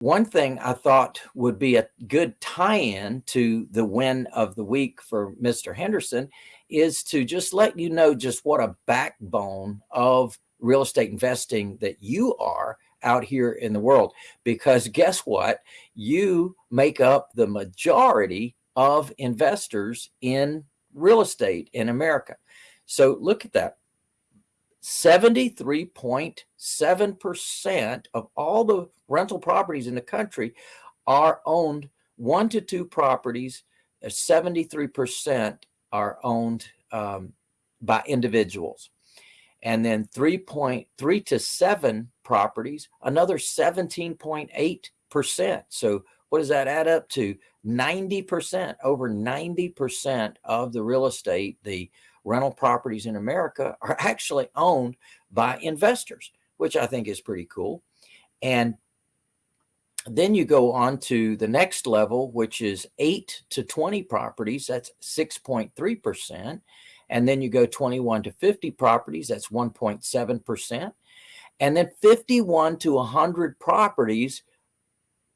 one thing I thought would be a good tie-in to the win of the week for Mr. Henderson is to just let you know just what a backbone of real estate investing that you are out here in the world. Because guess what? You make up the majority of investors in real estate in America. So look at that. 73.7% of all the rental properties in the country are owned one to two properties. 73% are owned um, by individuals. And then 3.3 to seven properties, another 17.8%. So what does that add up to? 90%, over 90% of the real estate, the rental properties in America are actually owned by investors, which I think is pretty cool. And then you go on to the next level, which is 8 to 20 properties. That's 6.3%. And then you go 21 to 50 properties. That's 1.7%. And then 51 to 100 properties,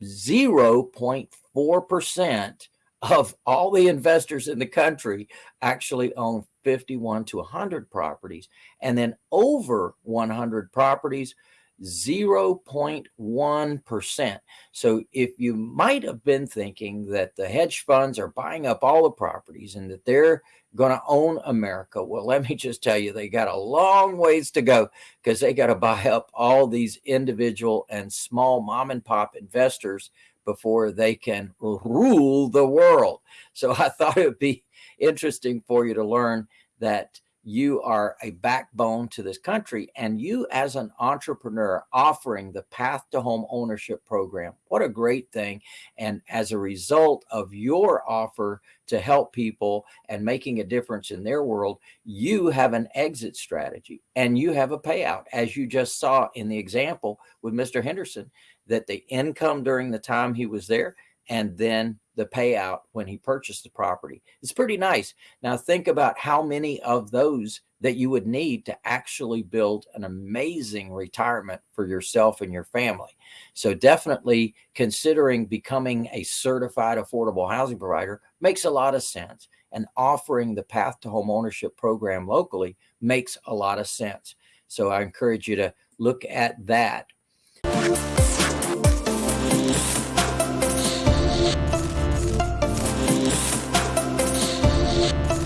0.4% of all the investors in the country actually own 51 to 100 properties. And then over 100 properties, 0.1%. So if you might have been thinking that the hedge funds are buying up all the properties and that they're going to own America, well, let me just tell you, they got a long ways to go because they got to buy up all these individual and small mom and pop investors before they can rule the world. So I thought it would be interesting for you to learn that you are a backbone to this country and you as an entrepreneur offering the path to home ownership program what a great thing and as a result of your offer to help people and making a difference in their world you have an exit strategy and you have a payout as you just saw in the example with mr henderson that the income during the time he was there and then the payout when he purchased the property. It's pretty nice. Now think about how many of those that you would need to actually build an amazing retirement for yourself and your family. So definitely considering becoming a certified affordable housing provider makes a lot of sense. And offering the path to home ownership program locally makes a lot of sense. So I encourage you to look at that. Bye.